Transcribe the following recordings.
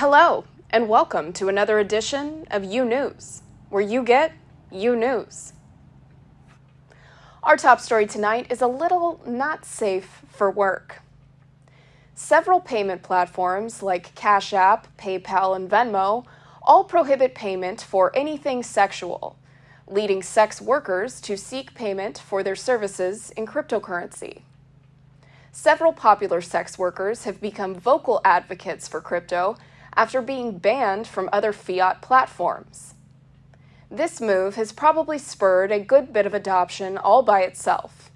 Hello, and welcome to another edition of U News, where you get U News. Our top story tonight is a little not safe for work. Several payment platforms like Cash App, PayPal, and Venmo all prohibit payment for anything sexual, leading sex workers to seek payment for their services in cryptocurrency. Several popular sex workers have become vocal advocates for crypto after being banned from other fiat platforms. This move has probably spurred a good bit of adoption all by itself,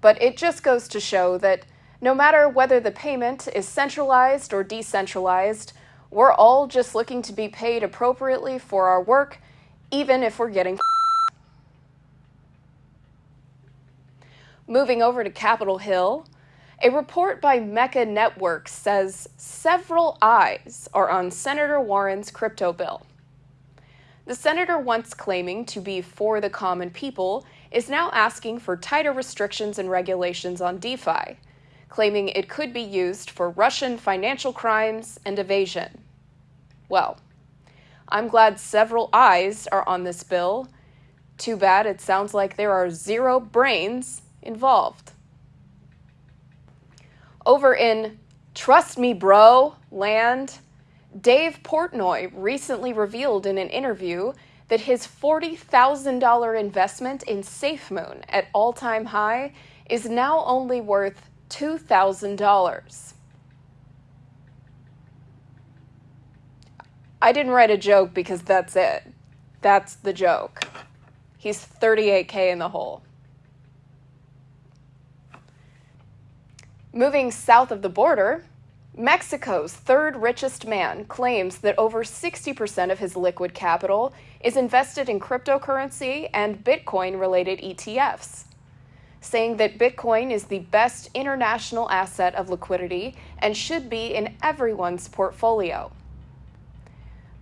but it just goes to show that no matter whether the payment is centralized or decentralized, we're all just looking to be paid appropriately for our work, even if we're getting. Moving over to Capitol Hill, a report by Mecca Networks says several eyes are on Senator Warren's crypto bill. The senator, once claiming to be for the common people, is now asking for tighter restrictions and regulations on DeFi, claiming it could be used for Russian financial crimes and evasion. Well, I'm glad several eyes are on this bill. Too bad it sounds like there are zero brains involved. Over in Trust Me Bro land, Dave Portnoy recently revealed in an interview that his $40,000 investment in SafeMoon at all time high is now only worth $2,000. I didn't write a joke because that's it. That's the joke. He's 38K in the hole. Moving south of the border, Mexico's third richest man claims that over 60% of his liquid capital is invested in cryptocurrency and Bitcoin related ETFs, saying that Bitcoin is the best international asset of liquidity and should be in everyone's portfolio.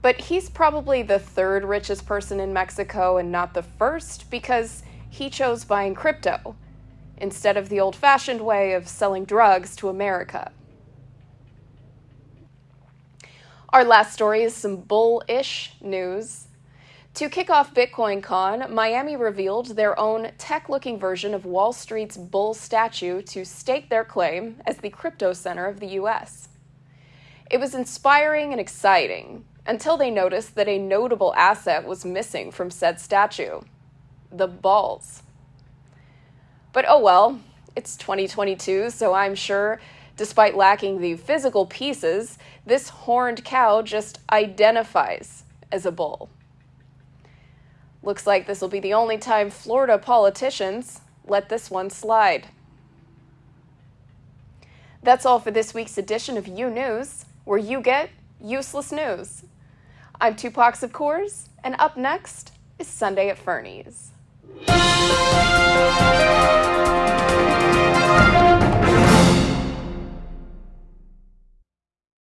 But he's probably the third richest person in Mexico and not the first because he chose buying crypto instead of the old fashioned way of selling drugs to America. Our last story is some bullish news. To kick off Bitcoin Con, Miami revealed their own tech looking version of Wall Street's bull statue to stake their claim as the crypto center of the US. It was inspiring and exciting until they noticed that a notable asset was missing from said statue the balls. But oh well, it's 2022, so I'm sure, despite lacking the physical pieces, this horned cow just identifies as a bull. Looks like this will be the only time Florida politicians let this one slide. That's all for this week's edition of U News, where you get useless news. I'm Tupac of Course, and up next is Sunday at Fernie's.